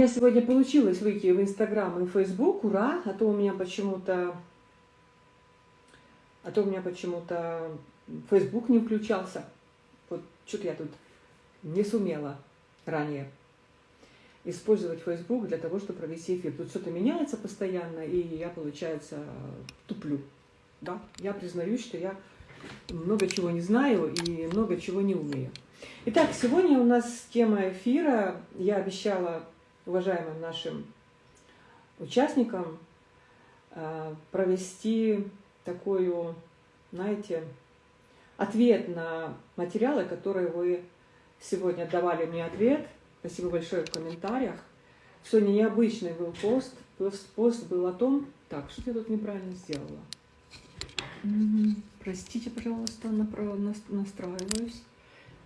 меня сегодня получилось выйти в Инстаграм и Фейсбук, ура, а то у меня почему-то, а то у меня почему-то Фейсбук не включался. Вот что-то я тут не сумела ранее использовать Facebook для того, чтобы провести эфир. Тут что-то меняется постоянно, и я, получается, туплю. Да? Я признаюсь, что я много чего не знаю и много чего не умею. Итак, сегодня у нас тема эфира. Я обещала уважаемым нашим участникам э, провести такую, знаете, ответ на материалы, которые вы сегодня давали мне ответ. Спасибо большое в комментариях. Сегодня необычный был пост. Пост был о том... Так, что я тут неправильно сделала? Простите, пожалуйста, настраиваюсь.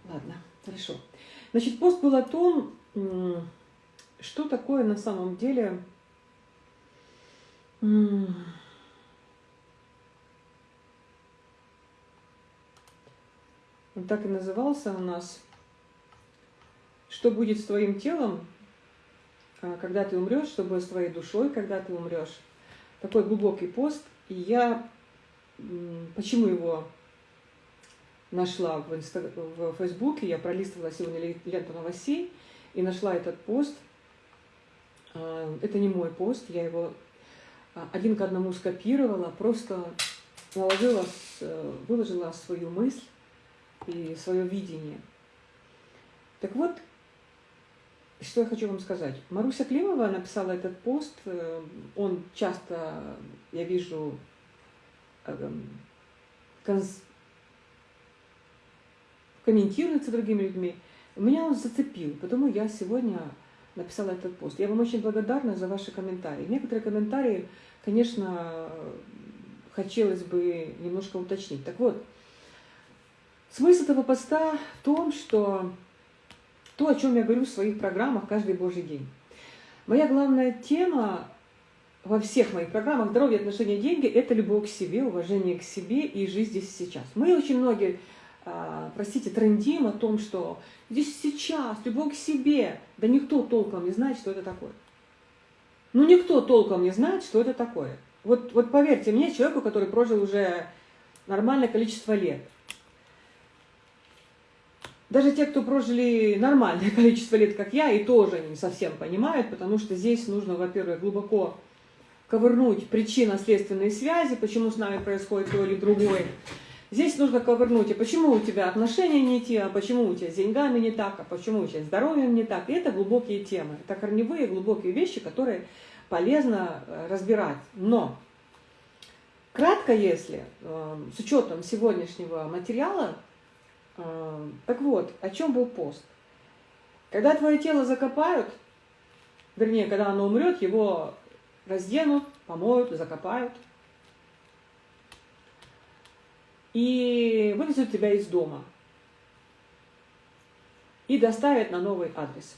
Ладно, хорошо. Значит, пост был о том, что такое на самом деле он так и назывался у нас. Что будет с твоим телом, а, когда ты умрешь, что будет с твоей душой, когда ты умрешь. Такой глубокий пост. И я почему его нашла в, инста... в Фейсбуке, я пролистывала сегодня ленту новостей и нашла этот пост – это не мой пост, я его а, один к одному скопировала, просто наложила, выложила свою мысль и свое видение. Так вот, что я хочу вам сказать. Маруся Климова написала этот пост, э, он часто, я вижу, э, комментируется другими людьми. Меня он зацепил, потому я сегодня написала этот пост. Я вам очень благодарна за ваши комментарии. Некоторые комментарии, конечно, хотелось бы немножко уточнить. Так вот, смысл этого поста в том, что то, о чем я говорю в своих программах каждый божий день. Моя главная тема во всех моих программах «Здоровье, отношения, деньги» – это любовь к себе, уважение к себе и жизнь здесь и сейчас. Мы очень многие простите, трендим о том, что здесь сейчас, любовь к себе. Да никто толком не знает, что это такое. Ну, никто толком не знает, что это такое. Вот, вот поверьте мне, человеку, который прожил уже нормальное количество лет. Даже те, кто прожили нормальное количество лет, как я, и тоже не совсем понимают, потому что здесь нужно, во-первых, глубоко ковырнуть причинно-следственные связи, почему с нами происходит то или другое. Здесь нужно ковырнуть, а почему у тебя отношения не те, а почему у тебя с деньгами не так, а почему у тебя здоровьем не так. И это глубокие темы, это корневые глубокие вещи, которые полезно э, разбирать. Но кратко, если, э, с учетом сегодняшнего материала, э, так вот, о чем был пост? Когда твое тело закопают, вернее, когда оно умрет, его разденут, помоют, закопают – и вывезут тебя из дома и доставят на новый адрес.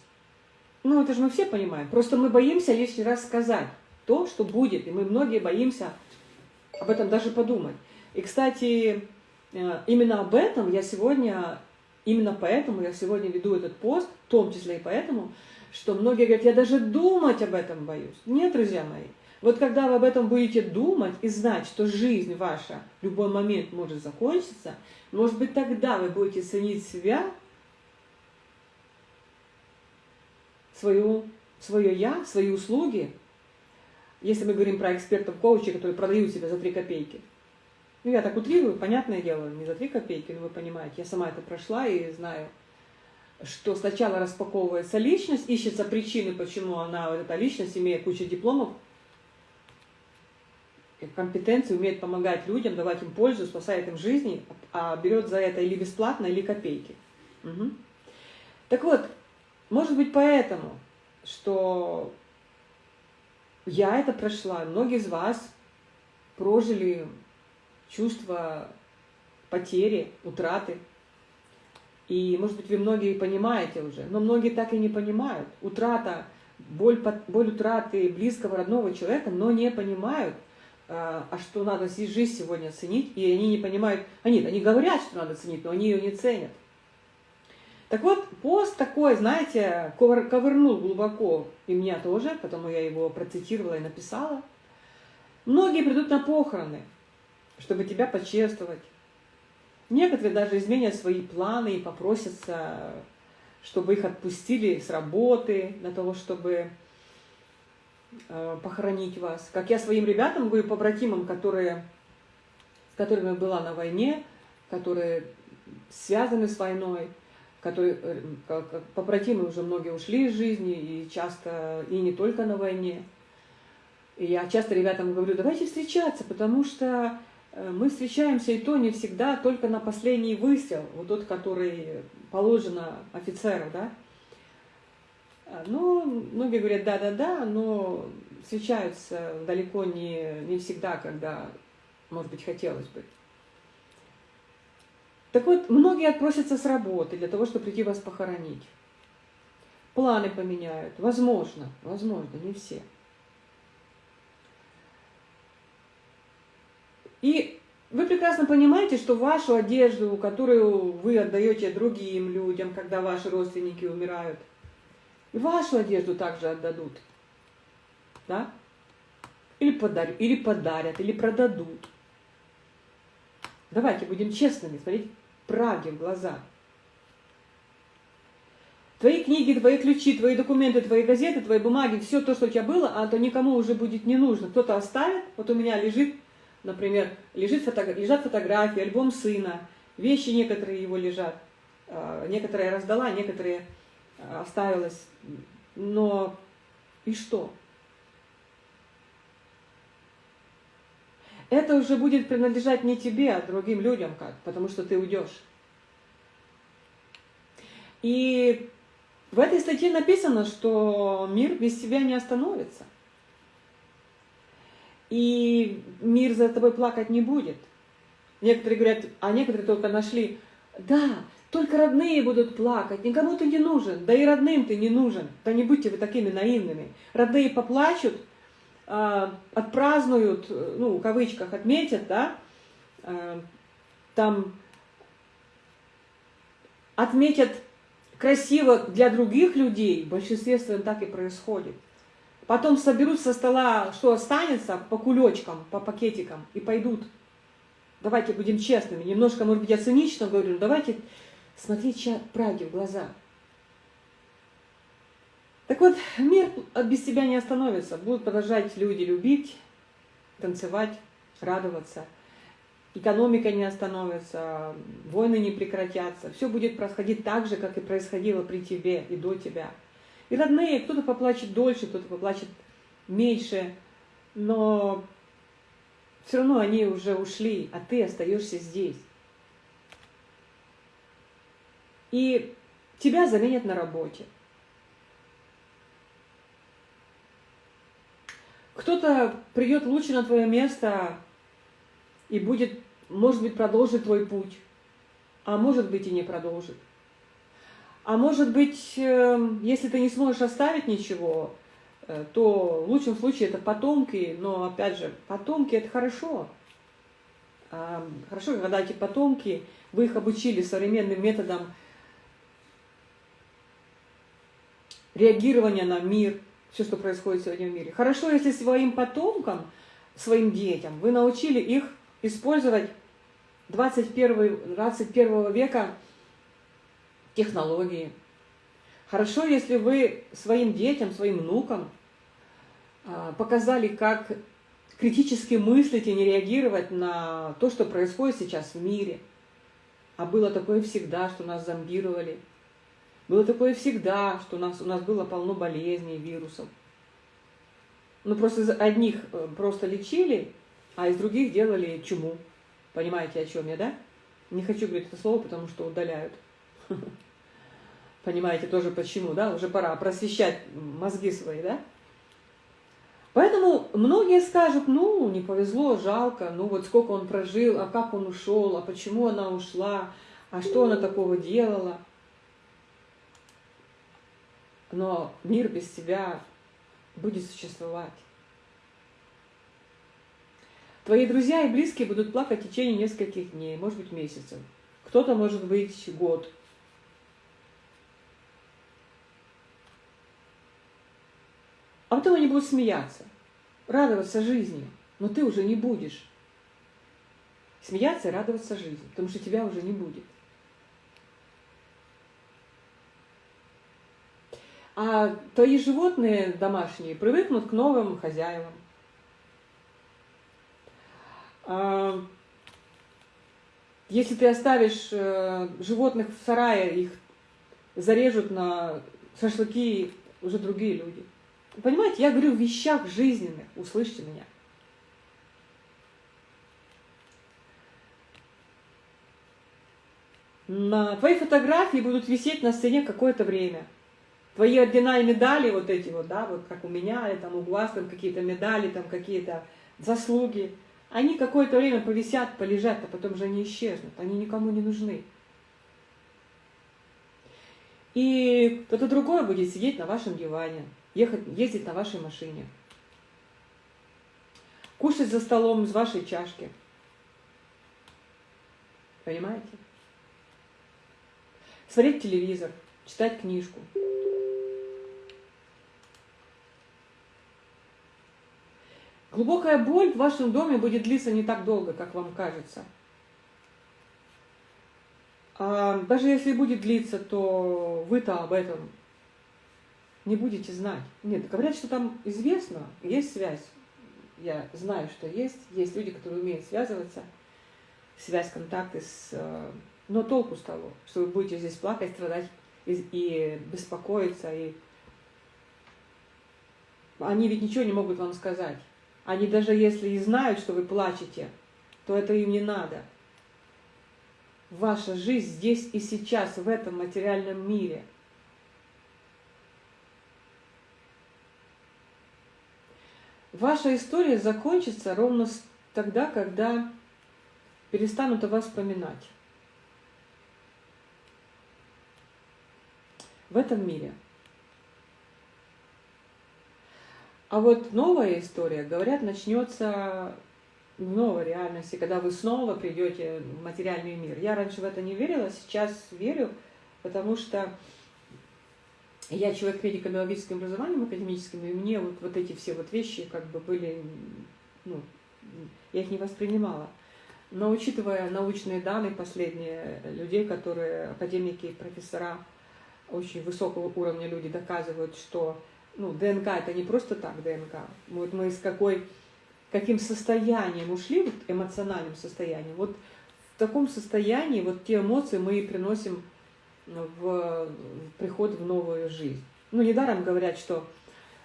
Ну, это же мы все понимаем. Просто мы боимся лишний раз сказать то, что будет. И мы многие боимся об этом даже подумать. И, кстати, э, именно об этом я сегодня, именно поэтому я сегодня веду этот пост, в том числе и поэтому, что многие говорят, я даже думать об этом боюсь. Нет, друзья мои. Вот когда вы об этом будете думать и знать, что жизнь ваша в любой момент может закончиться, может быть, тогда вы будете ценить себя, свою, свое «я», свои услуги, если мы говорим про экспертов-коучей, которые продают себя за 3 копейки. Ну, я так утрирую, понятное дело, не за 3 копейки, но вы понимаете, я сама это прошла и знаю, что сначала распаковывается личность, ищется причины, почему она, вот эта личность, имея кучу дипломов, компетенции, умеет помогать людям, давать им пользу, спасает им жизни, а берет за это или бесплатно, или копейки. Угу. Так вот, может быть поэтому, что я это прошла, многие из вас прожили чувство потери, утраты. И, может быть, вы многие понимаете уже, но многие так и не понимают. Утрата, боль, боль утраты близкого, родного человека, но не понимают, а, а что надо жизнь сегодня ценить, и они не понимают, они, они говорят, что надо ценить, но они ее не ценят. Так вот, пост такой, знаете, ковыр, ковырнул глубоко и меня тоже, потому я его процитировала и написала. Многие придут на похороны, чтобы тебя почествовать. Некоторые даже изменят свои планы и попросятся, чтобы их отпустили с работы, для того, чтобы похоронить вас. Как я своим ребятам говорю, побратимам, которые, с которыми была на войне, которые связаны с войной, которые, э, как, побратимы уже многие ушли из жизни, и часто, и не только на войне. И я часто ребятам говорю, давайте встречаться, потому что э, мы встречаемся и то не всегда только на последний выстрел, вот тот, который положено офицеру, да. Ну, многие говорят, да-да-да, но встречаются далеко не, не всегда, когда, может быть, хотелось бы. Так вот, многие отпросятся с работы для того, чтобы прийти вас похоронить. Планы поменяют. Возможно, возможно, не все. И вы прекрасно понимаете, что вашу одежду, которую вы отдаете другим людям, когда ваши родственники умирают, и вашу одежду также отдадут. Да? Или подарят, или подарят, или продадут. Давайте будем честными, смотрите, правде в глаза. Твои книги, твои ключи, твои документы, твои газеты, твои бумаги, все то, что у тебя было, а то никому уже будет не нужно. Кто-то оставит, вот у меня лежит, например, лежит фото, лежат фотографии, альбом сына, вещи некоторые его лежат, а, некоторые раздала, некоторые а, оставилось. Но и что? это уже будет принадлежать не тебе, а другим людям как, потому что ты уйдешь. И в этой статье написано, что мир без тебя не остановится. И мир за тобой плакать не будет. Некоторые говорят, а некоторые только нашли, да, только родные будут плакать, никому ты не нужен, да и родным ты не нужен. Да не будьте вы такими наивными. Родные поплачут, а, отпразднуют, ну, в кавычках, отметят, да, а, там отметят красиво для других людей, в большинстве своем так и происходит. Потом соберут со стола, что останется, по кулечкам, по пакетикам и пойдут. Давайте будем честными. Немножко, может быть, я цинично говорю, давайте смотреть правде в глаза. Так вот, мир без тебя не остановится. Будут продолжать люди любить, танцевать, радоваться. Экономика не остановится, войны не прекратятся. Все будет происходить так же, как и происходило при тебе и до тебя. И родные, кто-то поплачет дольше, кто-то поплачет меньше, но все равно они уже ушли, а ты остаешься здесь. И тебя заменят на работе. Кто-то придет лучше на твое место и будет, может быть, продолжит твой путь, а может быть и не продолжит. А может быть, эм, если ты не сможешь оставить ничего, э, то в лучшем случае это потомки, но опять же, потомки это хорошо. Хорошо, когда эти потомки, вы их обучили современным методам реагирования на мир, все, что происходит сегодня в мире. Хорошо, если своим потомкам, своим детям, вы научили их использовать 21, 21 века технологии. Хорошо, если вы своим детям, своим внукам а, показали, как критически мыслить и не реагировать на то, что происходит сейчас в мире. А было такое всегда, что нас зомбировали. Было такое всегда, что у нас, у нас было полно болезней, вирусов. Ну, просто из одних э, просто лечили, а из других делали чуму. Понимаете, о чем я, да? Не хочу говорить это слово, потому что удаляют. Понимаете тоже почему, да? Уже пора просвещать мозги свои, да? Поэтому многие скажут, ну, не повезло, жалко, ну вот сколько он прожил, а как он ушел, а почему она ушла, а что она такого делала но мир без тебя будет существовать. Твои друзья и близкие будут плакать в течение нескольких дней, может быть, месяцев. Кто-то, может быть, год. А потом они будут смеяться, радоваться жизни, но ты уже не будешь. Смеяться и радоваться жизни, потому что тебя уже не будет. А твои животные домашние привыкнут к новым хозяевам. А, если ты оставишь э, животных в сарае, их зарежут на шашлыки уже другие люди. Понимаете, я говорю в вещах жизненных, услышьте меня. На твои фотографии будут висеть на стене какое-то время. Твои ордена и медали, вот эти вот, да, вот как у меня, или там у вас там какие-то медали, там какие-то заслуги, они какое-то время повисят, полежат, а потом же они исчезнут, они никому не нужны. И кто-то другой будет сидеть на вашем диване, ехать, ездить на вашей машине, кушать за столом из вашей чашки. Понимаете? Смотреть телевизор, читать книжку. Глубокая боль в вашем доме будет длиться не так долго, как вам кажется. А даже если будет длиться, то вы-то об этом не будете знать. Нет, говорят, что там известно, есть связь. Я знаю, что есть. Есть люди, которые умеют связываться, связь, контакты с... Э, но толку с того, что вы будете здесь плакать, страдать и, и беспокоиться. И... Они ведь ничего не могут вам сказать. Они даже если и знают, что вы плачете, то это им не надо ваша жизнь здесь и сейчас, в этом материальном мире. Ваша история закончится ровно тогда, когда перестанут о вас вспоминать. В этом мире. А вот новая история, говорят, начнется в новой реальности, когда вы снова придете в материальный мир. Я раньше в это не верила, сейчас верю, потому что я человек медико-биологическим образованием академическим, и мне вот, вот эти все вот вещи как бы были, ну, я их не воспринимала. Но учитывая научные данные последние, людей, которые, академики, профессора, очень высокого уровня люди доказывают, что ну, ДНК это не просто так ДНК. Вот мы из какой каким состоянием ушли, вот эмоциональным состоянием, вот в таком состоянии вот те эмоции мы и приносим в, приход в новую жизнь. Ну, недаром говорят, что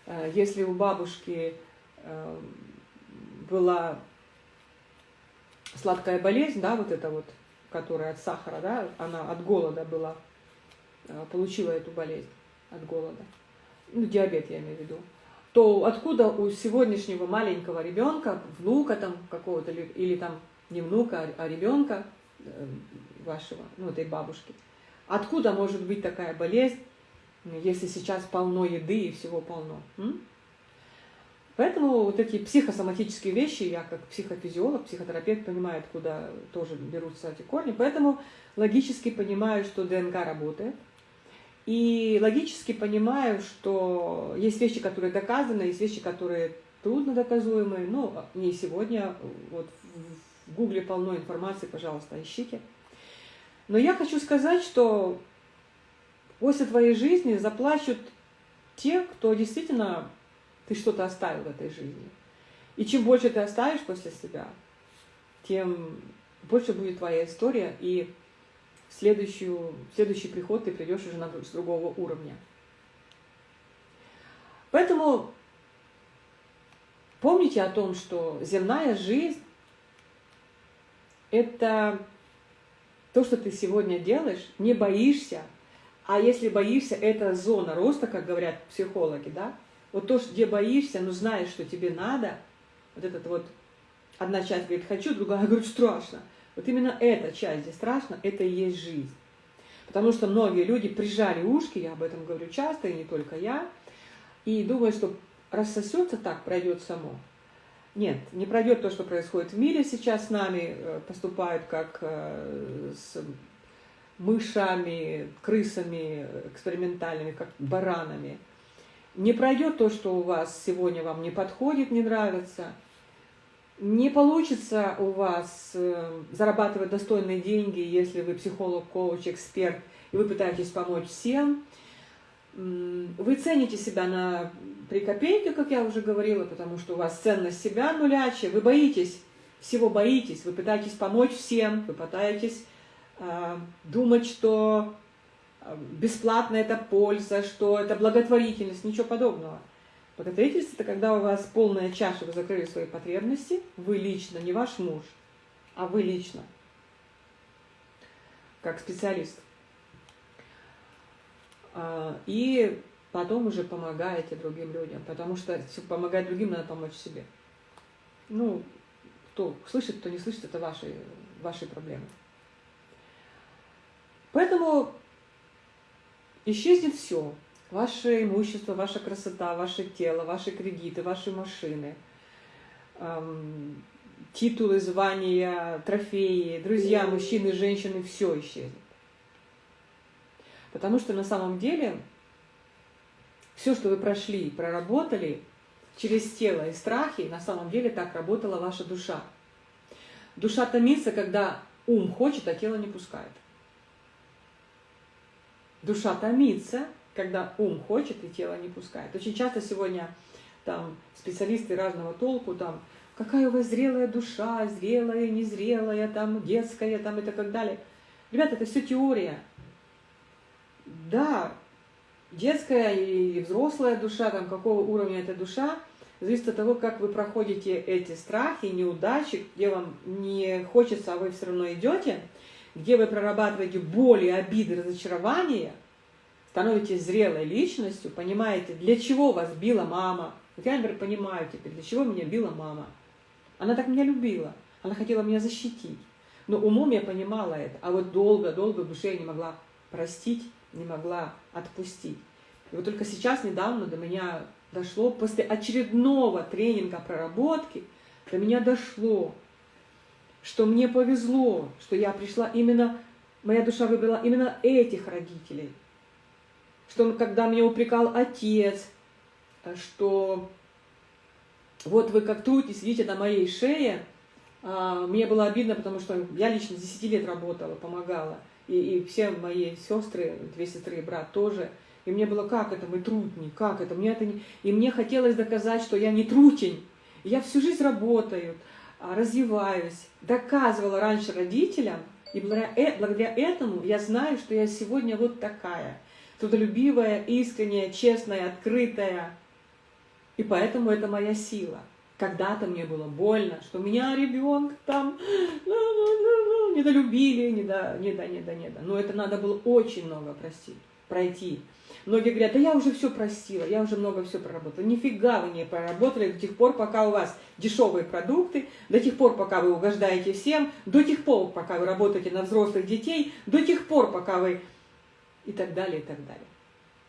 э, если у бабушки э, была сладкая болезнь, да, вот эта вот, которая от сахара, да, она от голода была, э, получила эту болезнь от голода. Ну, диабет я имею в виду то откуда у сегодняшнего маленького ребенка, внука там какого-то, или там не внука, а ребенка э, вашего, ну, этой бабушки, откуда может быть такая болезнь, если сейчас полно еды и всего полно? М? Поэтому вот эти психосоматические вещи, я как психофизиолог, психотерапевт понимаю, откуда тоже берутся эти корни, поэтому логически понимаю, что ДНК работает – и логически понимаю, что есть вещи, которые доказаны, есть вещи, которые трудно доказуемые. Ну, не сегодня, вот в Гугле полно информации, пожалуйста, ищите. Но я хочу сказать, что после твоей жизни заплачут те, кто действительно ты что-то оставил в этой жизни. И чем больше ты оставишь после себя, тем больше будет твоя история, и следующую, следующий приход ты придешь уже на, с другого уровня. Поэтому помните о том, что земная жизнь – это то, что ты сегодня делаешь, не боишься, а если боишься, это зона роста, как говорят психологи, да? Вот то, где боишься, но знаешь, что тебе надо, вот этот вот, одна часть говорит «хочу», другая говорит «страшно». Вот именно эта часть, где страшно, это и есть жизнь. Потому что многие люди прижали ушки, я об этом говорю часто, и не только я, и думают, что рассосется так, пройдет само. Нет, не пройдет то, что происходит в мире сейчас с нами, э, поступают как э, с мышами, крысами экспериментальными, как баранами. Не пройдет то, что у вас сегодня вам не подходит, не нравится. Не получится у вас э, зарабатывать достойные деньги, если вы психолог, коуч, эксперт, и вы пытаетесь помочь всем. Вы цените себя на три копейки, как я уже говорила, потому что у вас ценность себя нулячая. Вы боитесь, всего боитесь, вы пытаетесь помочь всем, вы пытаетесь э, думать, что а, бесплатно это польза, что это благотворительность, ничего подобного. Благотворительность – это когда у вас полная чаша, вы закрыли свои потребности, вы лично, не ваш муж, а вы лично, как специалист. А, и потом уже помогаете другим людям, потому что помогать другим надо помочь себе. Ну, кто слышит, кто не слышит, это ваши, ваши проблемы. Поэтому исчезнет все. Ваше имущество, ваша красота, ваше тело, ваши кредиты, ваши машины, эм, титулы, звания, трофеи, друзья, мужчины, женщины, все исчезнет. Потому что на самом деле все, что вы прошли, проработали через тело и страхи, на самом деле так работала ваша душа. Душа томится, когда ум хочет, а тело не пускает. Душа томится, когда ум хочет и тело не пускает. Очень часто сегодня там специалисты разного толку, там, какая у вас зрелая душа, зрелая, незрелая, там, детская, там, и так далее. Ребята, это все теория. Да, детская и взрослая душа, там, какого уровня эта душа, зависит от того, как вы проходите эти страхи, неудачи, где вам не хочется, а вы все равно идете, где вы прорабатываете боли, обиды, разочарования, становитесь зрелой личностью, понимаете, для чего вас била мама. Вот я, например, понимаю теперь, для чего меня била мама. Она так меня любила, она хотела меня защитить. Но умом я понимала это, а вот долго-долго в душе я не могла простить, не могла отпустить. И вот только сейчас, недавно, до меня дошло, после очередного тренинга проработки, до меня дошло, что мне повезло, что я пришла именно, моя душа выбрала именно этих родителей. Что когда меня упрекал отец, что вот вы как трудитесь, сидите на моей шее, а, мне было обидно, потому что я лично 10 лет работала, помогала. И, и все мои сестры, две сестры и брат тоже. И мне было, как это, мы трудни, как это, мне это не... И мне хотелось доказать, что я не трутень. Я всю жизнь работаю, а, развиваюсь, доказывала раньше родителям, и э, благодаря этому я знаю, что я сегодня вот такая, трудолюбивая, искренняя, честная, открытая. И поэтому это моя сила. Когда-то мне было больно, что меня ребенка там ну, ну, ну, недолюбили, не да, не да, не да, не да. Но это надо было очень много простить, пройти. Многие говорят, да я уже все простила, я уже много все проработала. Нифига вы не проработали до тех пор, пока у вас дешевые продукты, до тех пор, пока вы угождаете всем, до тех пор, пока вы работаете на взрослых детей, до тех пор, пока вы... и так далее, и так далее.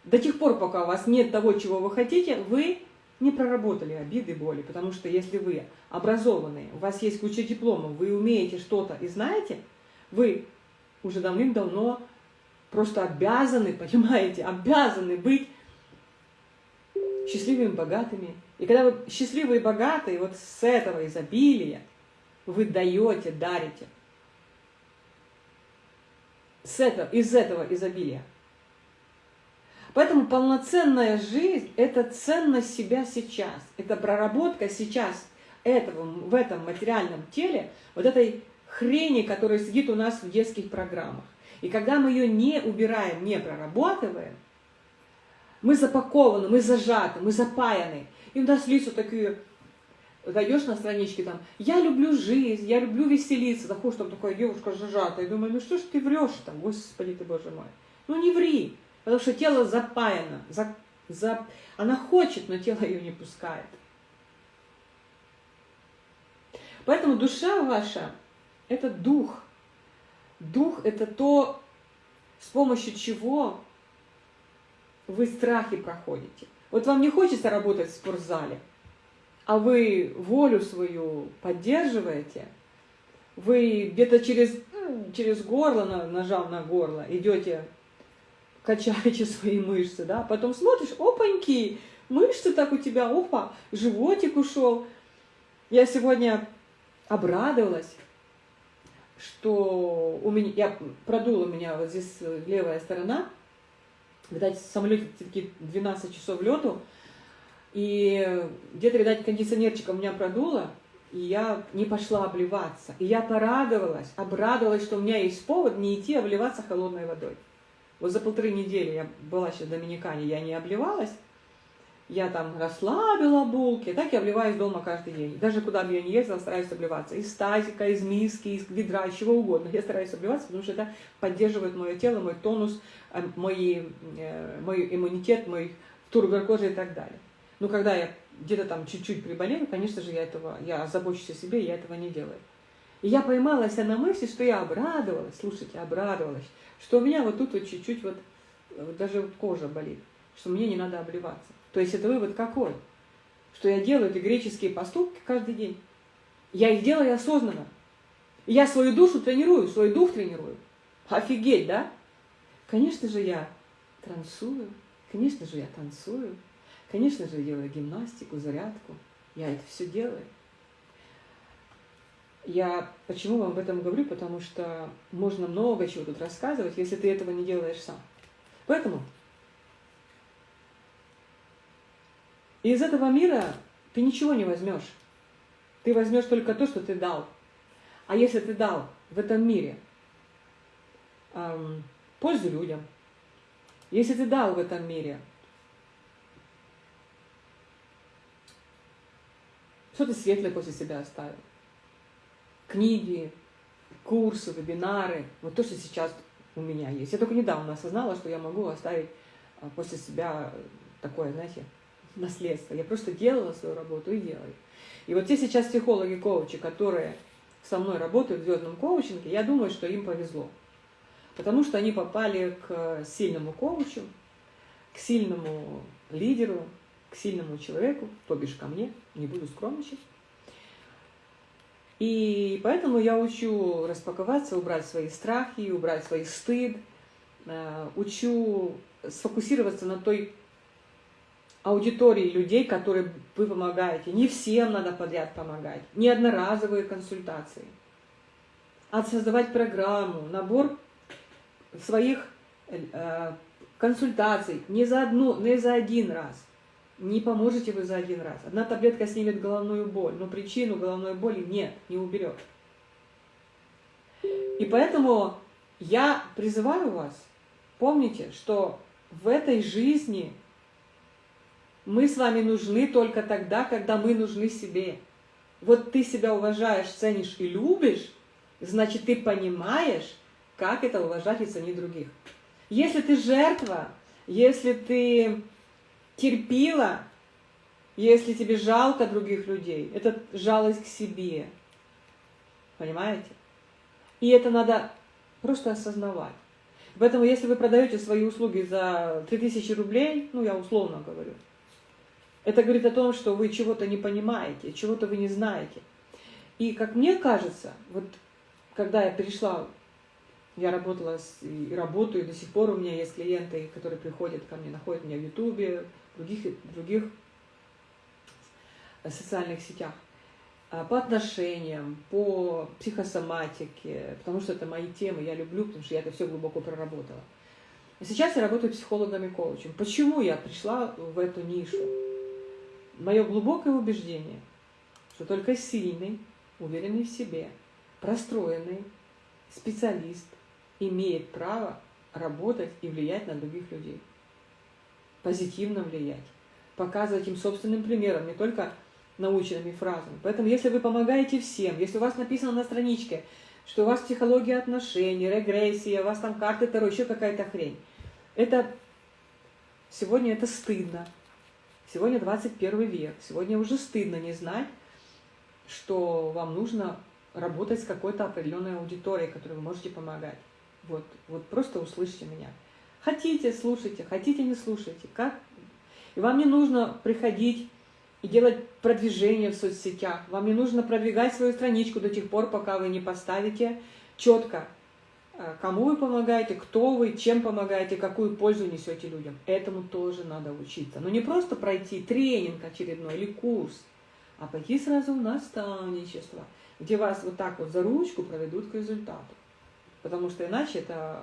До тех пор, пока у вас нет того, чего вы хотите, вы не проработали обиды, боли, потому что если вы образованные, у вас есть куча дипломов, вы умеете что-то и знаете, вы уже давным-давно просто обязаны, понимаете, обязаны быть счастливыми, богатыми. И когда вы счастливые и богатые, вот с этого изобилия вы даете, дарите. С этого, из этого изобилия. Поэтому полноценная жизнь – это ценность себя сейчас. Это проработка сейчас этого, в этом материальном теле, вот этой хрени, которая сидит у нас в детских программах. И когда мы ее не убираем, не прорабатываем, мы запакованы, мы зажаты, мы запаяны. И у нас лица такие, зайдешь на страничке там, я люблю жизнь, я люблю веселиться, заходишь, там такая девушка зажатая, и думаю, ну что ж ты врешь там, господи ты, боже мой. Ну не ври, потому что тело запаяно, за, за... она хочет, но тело ее не пускает. Поэтому душа ваша – это дух, Дух – это то, с помощью чего вы страхи проходите. Вот вам не хочется работать в спортзале, а вы волю свою поддерживаете, вы где-то через, через горло, нажав на горло, идете, качаете свои мышцы, да, потом смотришь, опаньки, мышцы так у тебя, опа, животик ушел. Я сегодня обрадовалась, что у меня, я продула у меня вот здесь левая сторона, видать, в самолете все-таки 12 часов лету, и где-то, видать, кондиционерчиком меня продуло, и я не пошла обливаться. И я порадовалась, обрадовалась, что у меня есть повод не идти обливаться холодной водой. Вот за полторы недели я была сейчас в Доминикане, я не обливалась, я там расслабила булки, так я обливаюсь дома каждый день. Даже куда бы я не ездила, стараюсь обливаться. Из тазика, из миски, из ведра, из чего угодно. Я стараюсь обливаться, потому что это поддерживает мое тело, мой тонус, э, мой, э, мой иммунитет, мой тургор кожи и так далее. Но когда я где-то там чуть-чуть приболею, конечно же, я этого, я забочусь о себе, я этого не делаю. И я поймалась на мысли, что я обрадовалась, слушайте, обрадовалась, что у меня вот тут вот чуть-чуть вот, вот даже вот кожа болит, что мне не надо обливаться. То есть это вывод какой? Что я делаю эти греческие поступки каждый день. Я их делаю осознанно. Я свою душу тренирую, свой дух тренирую. Офигеть, да? Конечно же, я трансую, конечно же, я танцую, конечно же, делаю гимнастику, зарядку. Я это все делаю. Я почему вам об этом говорю? Потому что можно много чего тут рассказывать, если ты этого не делаешь сам. Поэтому из этого мира ты ничего не возьмешь. Ты возьмешь только то, что ты дал. А если ты дал в этом мире эм, пользу людям, если ты дал в этом мире что ты светлое после себя оставил, книги, курсы, вебинары, вот то, что сейчас у меня есть. Я только недавно осознала, что я могу оставить а, после себя такое, знаете, наследство. Я просто делала свою работу и делаю. И вот те сейчас психологи, коучи, которые со мной работают в звездном коучинге, я думаю, что им повезло. Потому что они попали к сильному коучу, к сильному лидеру, к сильному человеку, то бишь ко мне, не буду скромничать. И поэтому я учу распаковаться, убрать свои страхи, убрать свой стыд, э, учу сфокусироваться на той аудитории людей, которые вы помогаете. Не всем надо подряд помогать, не одноразовые консультации, а создавать программу, набор своих э, консультаций не за, одну, не за один раз – не поможете вы за один раз. Одна таблетка снимет головную боль, но причину головной боли нет, не уберет. И поэтому я призываю вас, помните, что в этой жизни мы с вами нужны только тогда, когда мы нужны себе. Вот ты себя уважаешь, ценишь и любишь, значит, ты понимаешь, как это уважать и ценить других. Если ты жертва, если ты терпила, если тебе жалко других людей. Это жалость к себе. Понимаете? И это надо просто осознавать. Поэтому, если вы продаете свои услуги за 3000 рублей, ну, я условно говорю, это говорит о том, что вы чего-то не понимаете, чего-то вы не знаете. И, как мне кажется, вот когда я перешла, я работала с, и работаю, и до сих пор у меня есть клиенты, которые приходят ко мне, находят меня в Ютубе, других, других социальных сетях, а, по отношениям, по психосоматике, потому что это мои темы, я люблю, потому что я это все глубоко проработала. Сейчас я работаю психологом и коучем. Почему я пришла в эту нишу? Мое глубокое убеждение, что только сильный, уверенный в себе, простроенный специалист имеет право работать и влиять на других людей позитивно влиять, показывать им собственным примером, не только наученными фразами. Поэтому, если вы помогаете всем, если у вас написано на страничке, что у вас психология отношений, регрессия, у вас там карты Таро, еще какая-то хрень, это сегодня это стыдно. Сегодня 21 век, сегодня уже стыдно не знать, что вам нужно работать с какой-то определенной аудиторией, которой вы можете помогать. Вот, вот просто услышьте меня. Хотите, слушайте, хотите, не слушайте. Как? И вам не нужно приходить и делать продвижение в соцсетях. Вам не нужно продвигать свою страничку до тех пор, пока вы не поставите четко э, кому вы помогаете, кто вы, чем помогаете, какую пользу несете людям. Этому тоже надо учиться. Но не просто пройти тренинг очередной или курс, а пойти сразу в наставничество, где вас вот так вот за ручку проведут к результату. Потому что иначе это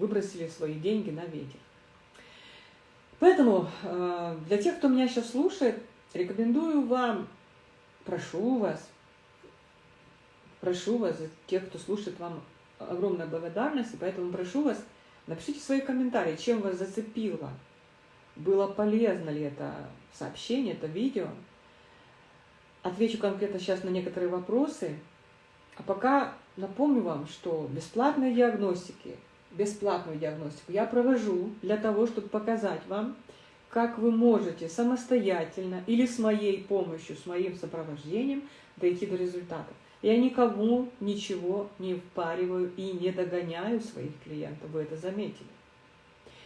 выбросили свои деньги на ветер. Поэтому э, для тех, кто меня сейчас слушает, рекомендую вам, прошу вас, прошу вас, тех, кто слушает, вам огромная благодарность, и поэтому прошу вас, напишите свои комментарии, чем вас зацепило, было полезно ли это сообщение, это видео. Отвечу конкретно сейчас на некоторые вопросы, а пока напомню вам, что бесплатные диагностики – бесплатную диагностику я провожу для того, чтобы показать вам, как вы можете самостоятельно или с моей помощью, с моим сопровождением дойти до результата. Я никому ничего не впариваю и не догоняю своих клиентов, вы это заметили.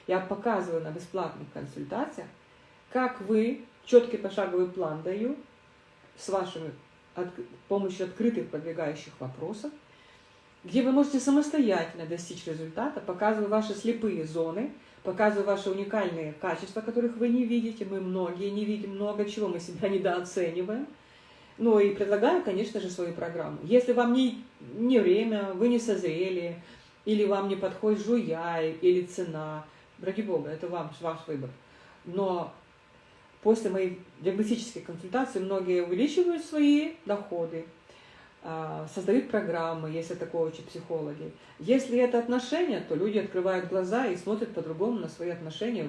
Я показываю на бесплатных консультациях, как вы, четкий пошаговый план даю, с вашими помощью открытых продвигающих вопросов, где вы можете самостоятельно достичь результата, показывая ваши слепые зоны, показывая ваши уникальные качества, которых вы не видите. Мы многие не видим, много чего мы себя недооцениваем. Ну и предлагаю, конечно же, свою программу. Если вам не, не время, вы не созрели, или вам не подходит жуя, или цена, ради бога, это вам, ваш выбор. Но после моей диагностической консультации многие увеличивают свои доходы, создают программы, если такое учат психологи. Если это отношения, то люди открывают глаза и смотрят по-другому на свои отношения,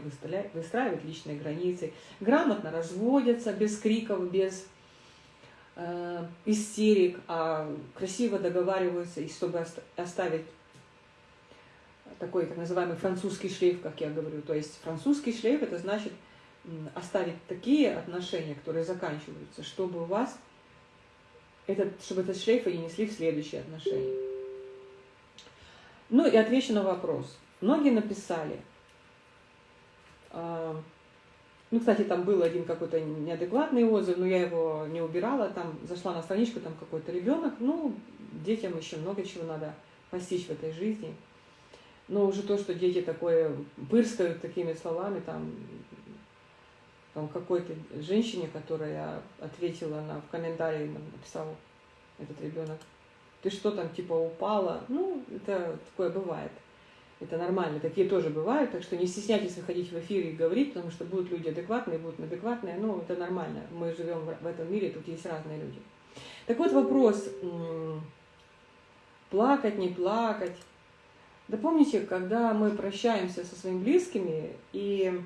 выстраивают личные границы, грамотно разводятся без криков, без э, истерик, а красиво договариваются, и чтобы оставить такой так называемый французский шлейф, как я говорю. То есть французский шлейф это значит оставить такие отношения, которые заканчиваются, чтобы у вас этот, чтобы этот шлейф они несли в следующие отношения. Ну и отвечу на вопрос. Многие написали, э, ну, кстати, там был один какой-то неадекватный отзыв, но я его не убирала, там зашла на страничку, там какой-то ребенок, ну, детям еще много чего надо постичь в этой жизни. Но уже то, что дети такое пырскают такими словами, там, там какой-то женщине, которая ответила на, в комментарии, написал этот ребенок, ты что там, типа, упала? Ну, это такое бывает. Это нормально, такие тоже бывают, так что не стесняйтесь выходить в эфир и говорить, потому что будут люди адекватные, будут неадекватные, ну, это нормально, мы живем в этом мире, тут есть разные люди. Так вот вопрос, плакать, не плакать. Да помните, когда мы прощаемся со своими близкими и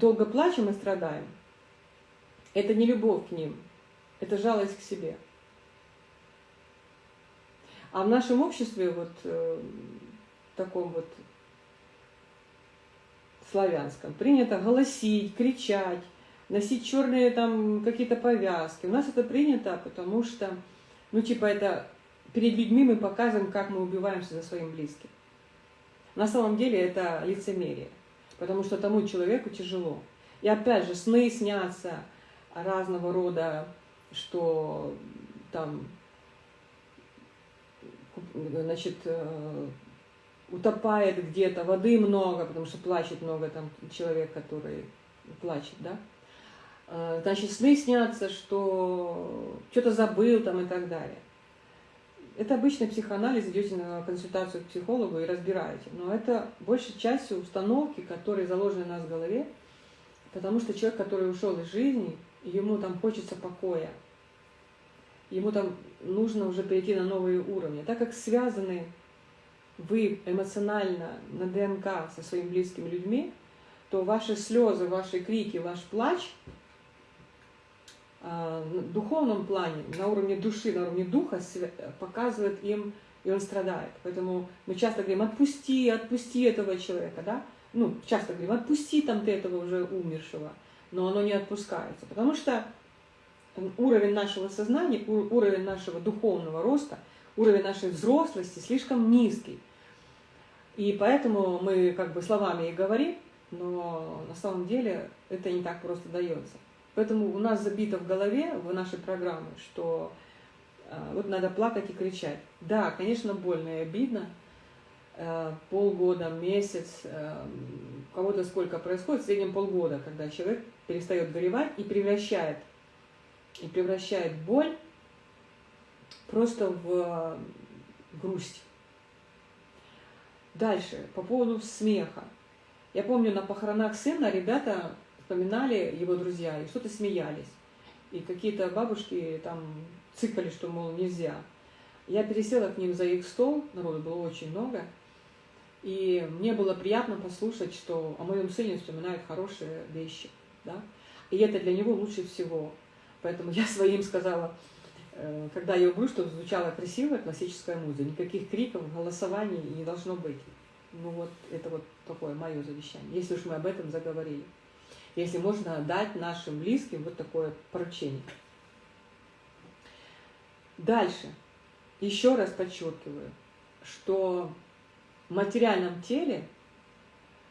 долго плачем и страдаем. Это не любовь к ним, это жалость к себе. А в нашем обществе, вот э, таком вот славянском, принято голосить, кричать, носить черные там какие-то повязки. У нас это принято, потому что, ну типа это перед людьми мы показываем, как мы убиваемся за своим близким. На самом деле это лицемерие потому что тому человеку тяжело. И опять же, сны снятся разного рода, что там, значит, э, утопает где-то, воды много, потому что плачет много там человек, который плачет, да. Э, значит, сны снятся, что что-то забыл там и так далее. Это обычный психоанализ, идете на консультацию к психологу и разбираете. Но это большей частью установки, которые заложены у нас в голове, потому что человек, который ушел из жизни, ему там хочется покоя, ему там нужно уже перейти на новые уровни. Так как связаны вы эмоционально на ДНК со своими близкими людьми, то ваши слезы, ваши крики, ваш плач – духовном плане, на уровне души, на уровне духа показывает им, и он страдает. Поэтому мы часто говорим, отпусти, отпусти этого человека, да? Ну, часто говорим, отпусти там ты этого уже умершего, но оно не отпускается, потому что уровень нашего сознания, уровень нашего духовного роста, уровень нашей взрослости слишком низкий. И поэтому мы как бы словами и говорим, но на самом деле это не так просто дается. Поэтому у нас забито в голове, в нашей программе, что А, вот надо плакать и кричать. Да, конечно, больно и обидно. Э, полгода, месяц, э, у кого-то сколько происходит, в среднем полгода, когда человек перестает горевать и превращает, и превращает боль просто в грусть. Дальше, по поводу смеха. Я помню, на похоронах сына ребята вспоминали его друзья и что-то смеялись. И какие-то бабушки там цикали, что, мол, нельзя. Я пересела к ним за их стол, народу было очень много, и мне было приятно послушать, что о моем сыне вспоминают хорошие вещи. Да? И это для него лучше всего. Поэтому я своим сказала, э, когда я умру, чтобы звучала красивая классическая музыка. Никаких криков, голосований не должно быть. Ну вот, это вот такое мое завещание, если уж мы об этом заговорили. Если можно дать нашим близким вот такое поручение. Дальше. Еще раз подчеркиваю, что в материальном теле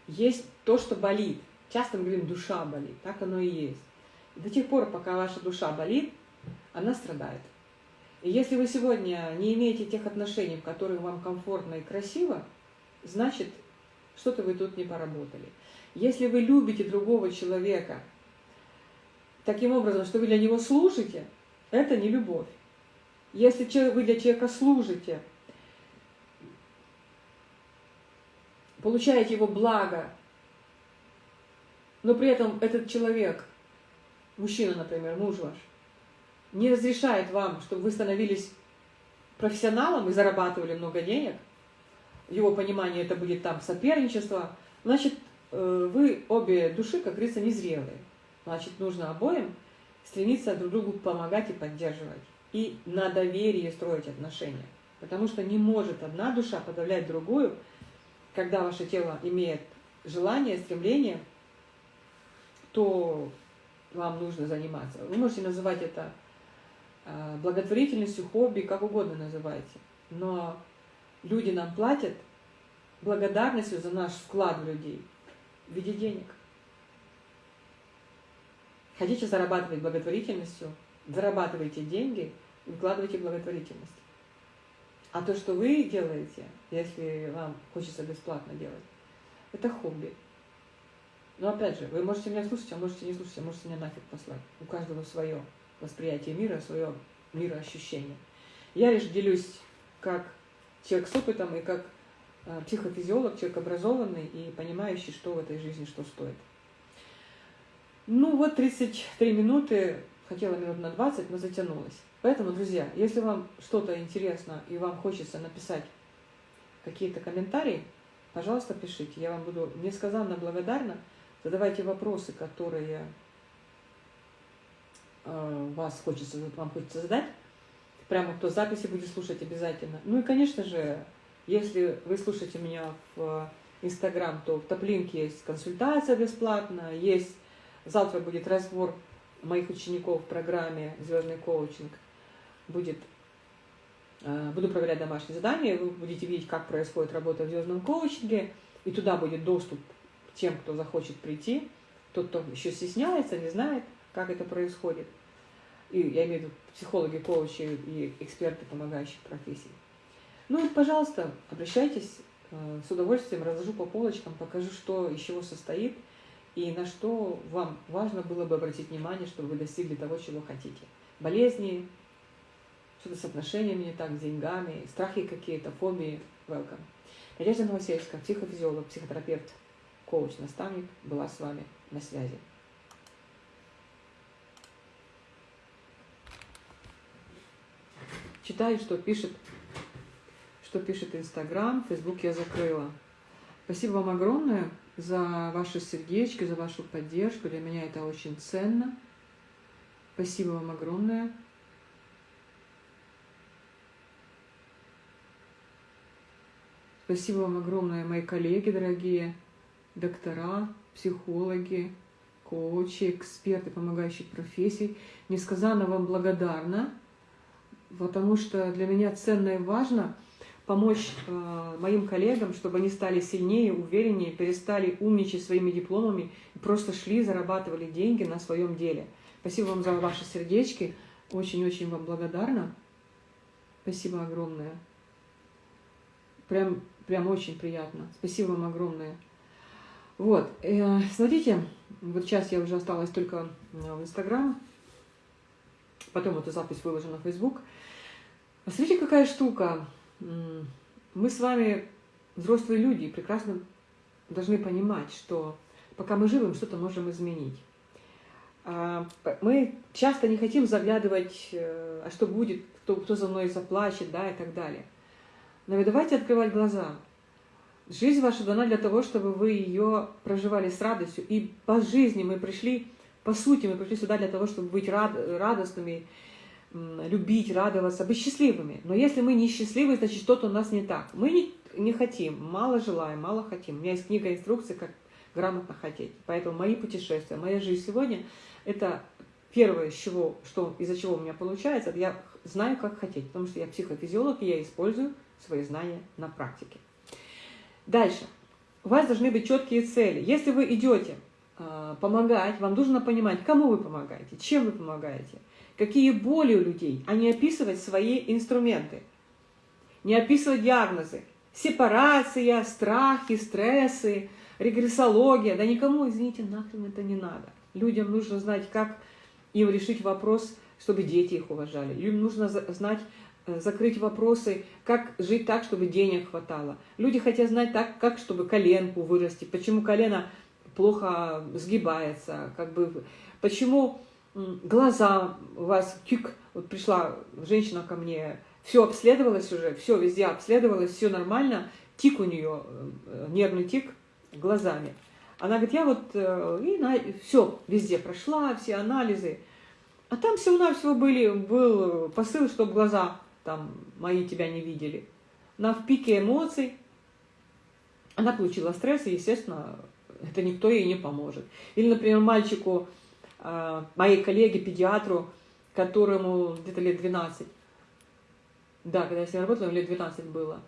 есть то, что болит. Часто мы говорим, душа болит. Так оно и есть. И до тех пор, пока ваша душа болит, она страдает. И если вы сегодня не имеете тех отношений, в которых вам комфортно и красиво, значит, что-то вы тут не поработали. Если вы любите другого человека таким образом, что вы для него служите, это не любовь. Если вы для человека служите, получаете его благо, но при этом этот человек, мужчина, например, муж ваш, не разрешает вам, чтобы вы становились профессионалом и зарабатывали много денег, его понимании это будет там соперничество, значит, вы обе души, как говорится, незрелые. Значит, нужно обоим стремиться друг другу помогать и поддерживать. И на доверии строить отношения. Потому что не может одна душа подавлять другую, когда ваше тело имеет желание, стремление, то вам нужно заниматься. Вы можете называть это э, благотворительностью, хобби, как угодно называйте. Но люди нам платят благодарностью за наш вклад в людей в виде денег. Хотите зарабатывать благотворительностью, зарабатывайте деньги и вкладывайте благотворительность. А то, что вы делаете, если вам хочется бесплатно делать, это хобби. Но опять же, вы можете меня слушать, а можете не слушать, а можете меня нафиг послать. У каждого свое восприятие мира, свое мироощущение. Я лишь делюсь как человек с опытом и как психофизиолог, человек образованный и понимающий, что в этой жизни, что стоит. Ну вот 33 минуты, хотела минут на 20, но затянулась. Поэтому, друзья, если вам что-то интересно и вам хочется написать какие-то комментарии, пожалуйста, пишите. Я вам буду несказанно благодарна. Задавайте вопросы, которые э, вас хочется, вам хочется задать. Прямо кто записи будет слушать обязательно. Ну и, конечно же, если вы слушаете меня в Инстаграм, то в топлинке есть консультация бесплатная, есть завтра будет разбор моих учеников в программе «Звездный коучинг» будет, э, буду проверять домашние задания, вы будете видеть, как происходит работа в звездном коучинге, и туда будет доступ тем, кто захочет прийти, тот, кто еще стесняется, не знает, как это происходит. И я имею в виду психологи, коучи и эксперты, помогающих профессий. Ну и, пожалуйста, обращайтесь, э, с удовольствием разложу по полочкам, покажу, что из чего состоит, и на что вам важно было бы обратить внимание, чтобы вы достигли того, чего хотите. Болезни, что-то с отношениями не так, с деньгами, страхи какие-то, фобии. Welcome. Надежда Новосельская, психофизиолог, психотерапевт, коуч, наставник, была с вами на связи. Читаю, что пишет, что пишет Инстаграм, Фейсбук я закрыла. Спасибо вам огромное за ваше сердечко, за вашу поддержку. Для меня это очень ценно. Спасибо вам огромное. Спасибо вам огромное, мои коллеги дорогие, доктора, психологи, коучи, эксперты помогающих профессий. Несказанно вам благодарна, потому что для меня ценно и важно помочь э, моим коллегам, чтобы они стали сильнее, увереннее, перестали умничать своими дипломами и просто шли, зарабатывали деньги на своем деле. Спасибо вам за ваши сердечки. Очень-очень вам благодарна. Спасибо огромное. Прям, прям очень приятно. Спасибо вам огромное. Вот, э, смотрите, вот сейчас я уже осталась только в Инстаграм, потом эту запись выложу на Фейсбук. Смотрите, какая штука. Мы с вами взрослые люди и прекрасно должны понимать, что пока мы живы, что-то можем изменить. А, мы часто не хотим заглядывать, э, а что будет, кто, кто за мной заплачет, да, и так далее. Но давайте открывать глаза. Жизнь ваша дана для того, чтобы вы ее проживали с радостью. И по жизни мы пришли, по сути, мы пришли сюда для того, чтобы быть рад, радостными, любить, радоваться, быть счастливыми. Но если мы не счастливы, значит что-то у нас не так. Мы не, не хотим, мало желаем, мало хотим. У меня есть книга инструкций, как грамотно хотеть. Поэтому мои путешествия, моя жизнь сегодня – это первое, из чего, что, из-за чего у меня получается, я знаю, как хотеть, потому что я психофизиолог, и я использую свои знания на практике. Дальше. У вас должны быть четкие цели. Если вы идете э, помогать, вам нужно понимать, кому вы помогаете, чем вы помогаете, какие боли у людей, а не описывать свои инструменты, не описывать диагнозы. Сепарация, страхи, стрессы, регрессология. Да никому, извините, нахрен это не надо. Людям нужно знать, как им решить вопрос, чтобы дети их уважали. Им нужно знать, э, закрыть вопросы, как жить так, чтобы денег хватало. Люди хотят знать так, как, чтобы коленку вырасти, почему колено плохо сгибается, как бы, почему глаза у вас, тик, вот пришла женщина ко мне, все обследовалось уже, все везде обследовалось, все нормально, тик у нее, э, нервный тик глазами. Она говорит, я вот э, и на, все везде прошла, все анализы. А там всего-навсего были, был посыл, чтобы глаза там мои тебя не видели. На в пике эмоций она получила стресс, и, естественно, это никто ей не поможет. Или, например, мальчику, моей коллеге, педиатру, которому где-то лет 12, да, когда я с ним работала, лет 12 было,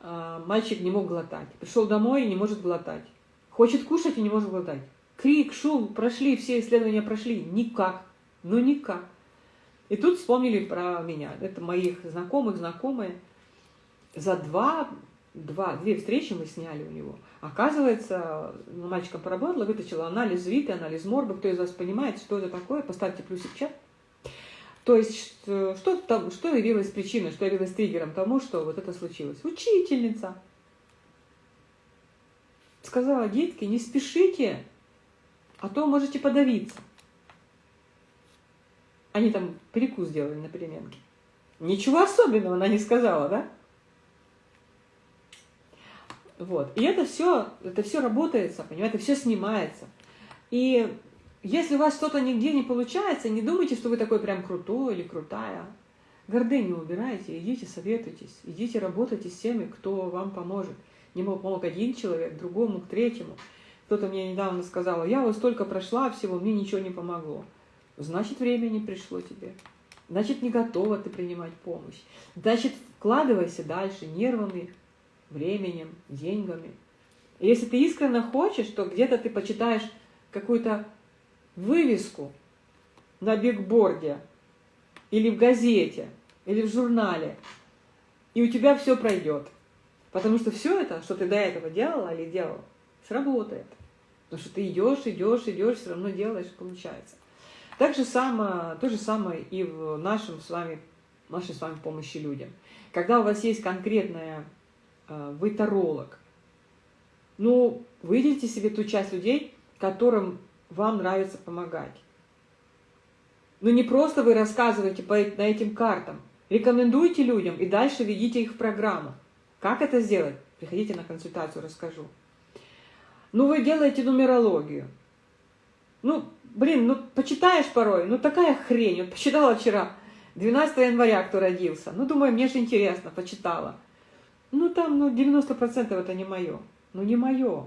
э, мальчик не мог глотать. Пришел домой и не может глотать. Хочет кушать и не может глотать. Крик, шум, прошли, все исследования прошли. Никак. Ну никак. И тут вспомнили про меня. Это моих знакомых, знакомые. За два, два, две встречи мы сняли у него. Оказывается, мальчиком поработала, вытащила анализ ВИТы, анализ морга. Кто из вас понимает, что это такое, поставьте плюсик в чат. То есть, что, там, что явилось причиной, что явилось триггером тому, что вот это случилось? Учительница сказала, детки, не спешите, а то можете подавиться. Они там перекус сделали на переменке. Ничего особенного она не сказала, да? Вот. И это все, это все работается, понимаете, все снимается. И если у вас что-то нигде не получается, не думайте, что вы такой прям крутой или крутая. Гордыню убирайте, идите советуйтесь, идите работайте с теми, кто вам поможет. Не помог один человек, другому, к третьему. Кто-то мне недавно сказал, я вот столько прошла всего, мне ничего не помогло. Значит, время не пришло тебе. Значит, не готова ты принимать помощь. Значит, вкладывайся дальше нервами, временем, деньгами. И если ты искренне хочешь, то где-то ты почитаешь какую-то вывеску на бигборде или в газете, или в журнале, и у тебя все пройдет. Потому что все это, что ты до этого делала или делал, сработает. Потому что ты идешь, идешь, идешь, все равно делаешь, получается. Так же самое, то же самое и в нашем с вами, нашей с вами помощи людям. Когда у вас есть конкретная, вы таролог, ну, выделите себе ту часть людей, которым вам нравится помогать. Ну, не просто вы рассказываете по, на этим картам, рекомендуйте людям и дальше ведите их в программу. Как это сделать? Приходите на консультацию, расскажу. Ну, вы делаете нумерологию. Ну, блин, ну, почитаешь порой, ну, такая хрень. Вот почитала вчера, 12 января кто родился. Ну, думаю, мне же интересно, почитала. Ну, там, ну, 90% это не мое. Ну, не мое.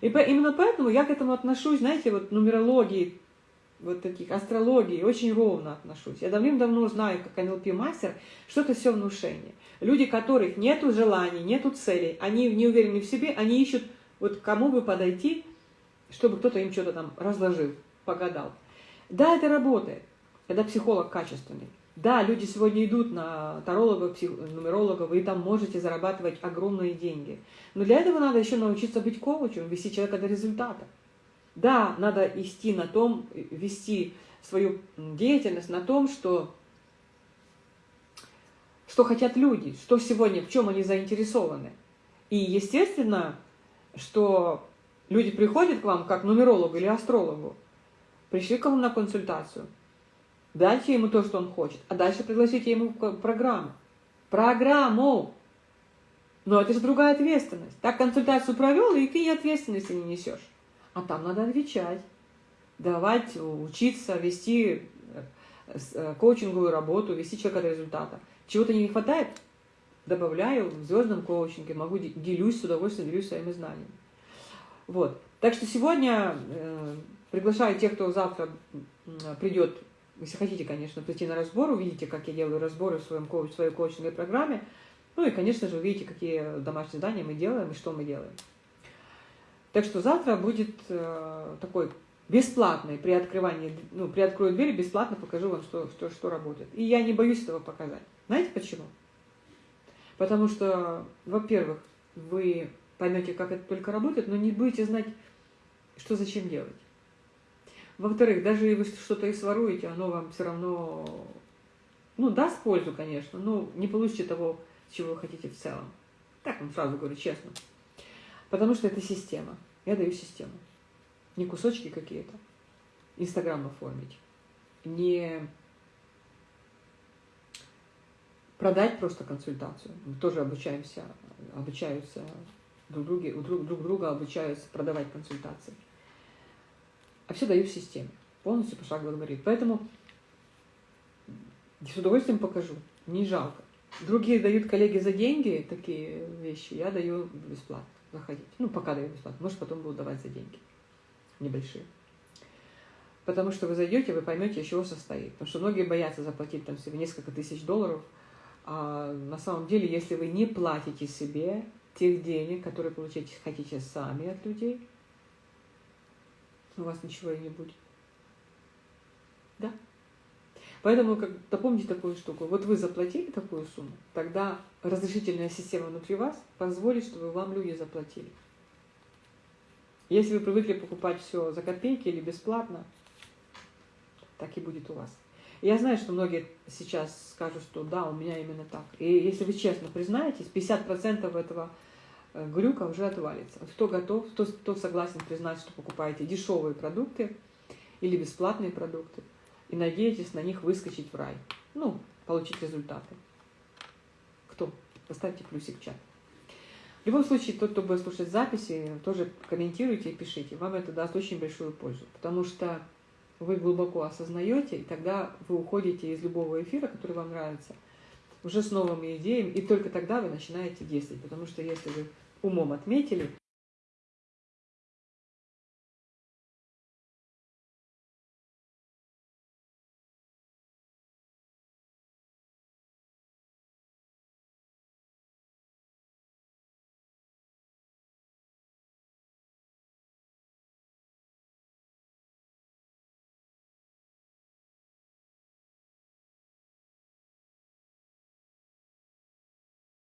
И по, именно поэтому я к этому отношусь, знаете, вот нумерологии, вот таких, астрологии, очень ровно отношусь. Я давным-давно знаю, как НЛП-мастер, что это все внушение. Люди, которых нету желаний, нету целей, они не уверены в себе, они ищут, вот кому бы подойти, чтобы кто-то им что-то там разложил, погадал. Да, это работает, когда психолог качественный. Да, люди сегодня идут на тарологов, нумерологов, и там можете зарабатывать огромные деньги. Но для этого надо еще научиться быть коучем, вести человека до результата. Да, надо вести на том, вести свою деятельность на том, что, что хотят люди, что сегодня, в чем они заинтересованы. И естественно, что люди приходят к вам как нумерологу или астрологу, пришли к вам на консультацию, дайте ему то, что он хочет, а дальше пригласите ему программу. Программу! Но это же другая ответственность. Так консультацию провел, и ты ответственности не несешь. А там надо отвечать, давать, учиться, вести э, э, коучинговую работу, вести человека до результата. Чего-то не хватает, добавляю в звездном коучинге, могу делюсь с удовольствием, делюсь своими знаниями. Вот. Так что сегодня э, приглашаю тех, кто завтра придет, если хотите, конечно, прийти на разбор, увидите, как я делаю разборы в, своем в своей коучинговой программе. Ну и, конечно же, увидите, какие домашние задания мы делаем и что мы делаем. Так что завтра будет э, такой бесплатный при открывании, ну, при открою дверь, бесплатно покажу вам, что, что, что работает. И я не боюсь этого показать. Знаете почему? Потому что, во-первых, вы поймете, как это только работает, но не будете знать, что зачем делать. Во-вторых, даже если что-то и своруете, оно вам все равно, ну, даст пользу, конечно, но не получите того, чего вы хотите в целом. Так вам сразу говорю, честно. Потому что это система. Я даю систему. Не кусочки какие-то. Инстаграм оформить. Не продать просто консультацию. Мы тоже обучаемся, обучаются друг, друге, друг, друг друга обучаются продавать консультации. А все даю в системе. Полностью пошагово говорит. Поэтому с удовольствием покажу. Не жалко. Другие дают коллеги за деньги такие вещи, я даю бесплатно заходить. Ну, пока даю бесплатно. Может, потом буду давать за деньги. Небольшие. Потому что вы зайдете, вы поймете, из чего состоит. Потому что многие боятся заплатить там себе несколько тысяч долларов. А на самом деле, если вы не платите себе тех денег, которые получаете, хотите сами от людей, у вас ничего и не будет. Да? Поэтому как, запомните такую штуку. Вот вы заплатили такую сумму, тогда разрешительная система внутри вас позволит, чтобы вам люди заплатили. Если вы привыкли покупать все за копейки или бесплатно, так и будет у вас. Я знаю, что многие сейчас скажут, что да, у меня именно так. И если вы честно признаетесь, 50% этого э, глюка уже отвалится. Кто готов, кто, кто согласен признать, что покупаете дешевые продукты или бесплатные продукты, и надеетесь на них выскочить в рай. Ну, получить результаты. Кто? Поставьте плюсик в чат. В любом случае, тот, кто будет слушать записи, тоже комментируйте и пишите. Вам это даст очень большую пользу. Потому что вы глубоко осознаете, и тогда вы уходите из любого эфира, который вам нравится, уже с новыми идеями, и только тогда вы начинаете действовать. Потому что если вы умом отметили,